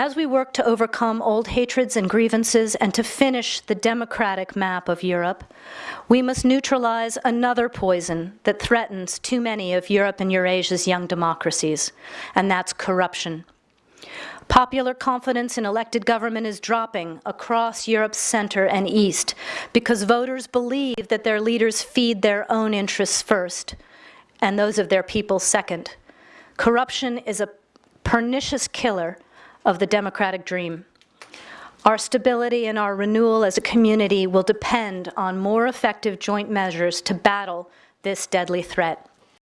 As we work to overcome old hatreds and grievances and to finish the democratic map of Europe, we must neutralize another poison that threatens too many of Europe and Eurasia's young democracies, and that's corruption. Popular confidence in elected government is dropping across Europe's center and east because voters believe that their leaders feed their own interests first and those of their people second. Corruption is a pernicious killer of the democratic dream. Our stability and our renewal as a community will depend on more effective joint measures to battle this deadly threat.